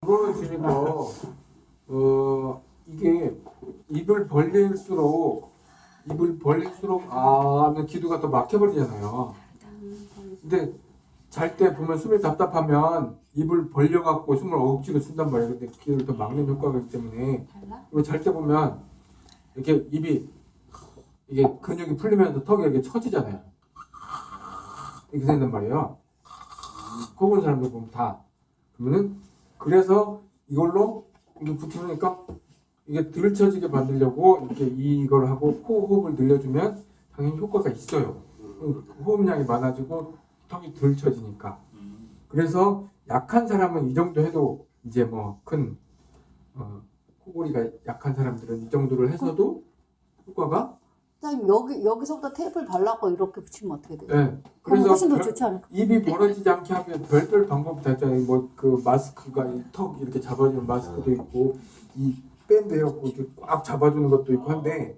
그거는 중이고 어 이게 입을 벌릴수록 입을 벌릴수록 아 하면 기도가 더 막혀버리잖아요. 근데 잘 때 보면 숨이 답답하면 입을 벌려갖고 숨을 억지로 쓴단 말이에요. 근데 기도를 더 막는 효과가 있기 때문에 그리고 잘 때 보면 이렇게 입이 이게 근육이 풀리면서 턱이 이렇게 처지잖아요. 이렇게 된단 말이에요. 본 사람들 보면 다 그러면은 그래서 이걸로 이게 붙으니까 이게 들쳐지게 만들려고 이렇게 이걸 하고 코 호흡을 늘려주면 당연히 효과가 있어요. 호흡량이 많아지고 턱이 덜 쳐지니까. 그래서 약한 사람은 이 정도 해도 이제 뭐 큰 어, 코골이가 약한 사람들은 이 정도를 해서도 효과가 선생님 여기 여기서부터 테이프를 발라고 이렇게 붙이면 어떻게 돼요? 예. 그럼 그래서 훨씬 더 별- 좋지 않을까? 입이 벌어지지 않게 하면 별별 방법이 다 있잖아요. 뭐 그 마스크가 이 턱 이렇게 잡아주는 마스크도 있고 이 밴드 해갖고 이렇게 꽉 잡아주는 것도 있고 한데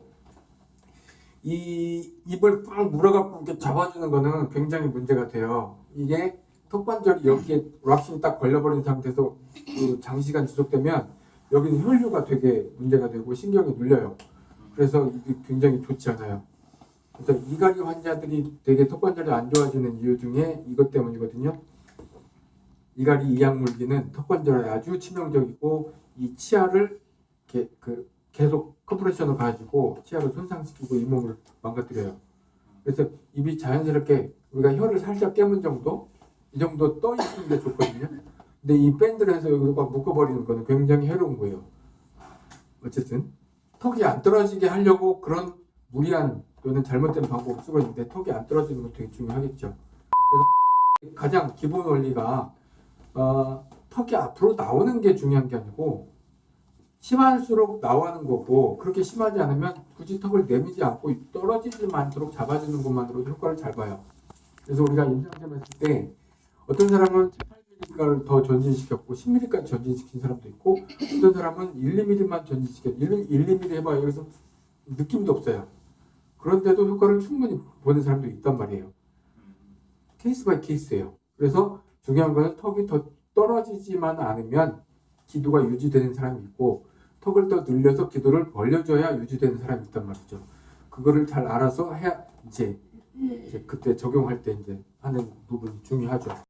이 입을 꽉 물어갖고 이렇게 잡아주는 거는 굉장히 문제가 돼요. 이게 턱관절이 여기에 락싱이 딱 걸려버린 상태에서 그 장시간 지속되면 여기는 혈류가 되게 문제가 되고 신경이 눌려요. 그래서 이게 굉장히 좋지 않아요. 그래서 이갈이 환자들이 되게 턱관절이 안 좋아지는 이유 중에 이것 때문이거든요. 이갈이 이약 물기는 턱관절에 아주 치명적이고 이 치아를 이렇게 그 계속 컴프레션을 가지고 치아를 손상시키고 잇몸을 망가뜨려요. 그래서 입이 자연스럽게 우리가 혀를 살짝 깨문 정도 이 정도 떠 있는 게 좋거든요. 근데 이 밴드를 해서 여기가 묶어버리는 거는 굉장히 해로운 거예요. 어쨌든 턱이 안 떨어지게 하려고 그런 무리한 또는 잘못된 방법을 쓰고 있는데 턱이 안 떨어지는 건 되게 중요하겠죠. 그래서 가장 기본 원리가 어, 턱이 앞으로 나오는 게 중요한 게 아니고 심할수록 나오는 거고 그렇게 심하지 않으면 굳이 턱을 내미지 않고 떨어지지 않도록 잡아주는 것만으로도 효과를 잘 봐요. 그래서 우리가 임상시험 했을 때 어떤 사람은 8mm를 더 전진시켰고 10mm까지 전진시킨 사람도 있고 어떤 사람은 1, 2mm만 전진시켰 1, 1 2mm 해봐요. 여기서 느낌도 없어요. 그런데도 효과를 충분히 보는 사람도 있단 말이에요. Case by case예요. 그래서 중요한 거는 턱이 더 떨어지지만 않으면 기도가 유지되는 사람이 있고 턱을 더 늘려서 기도를 벌려줘야 유지되는 사람이 있단 말이죠. 그거를 잘 알아서 해야 이제, 이제 그때 적용할 때 이제 하는 부분이 중요하죠.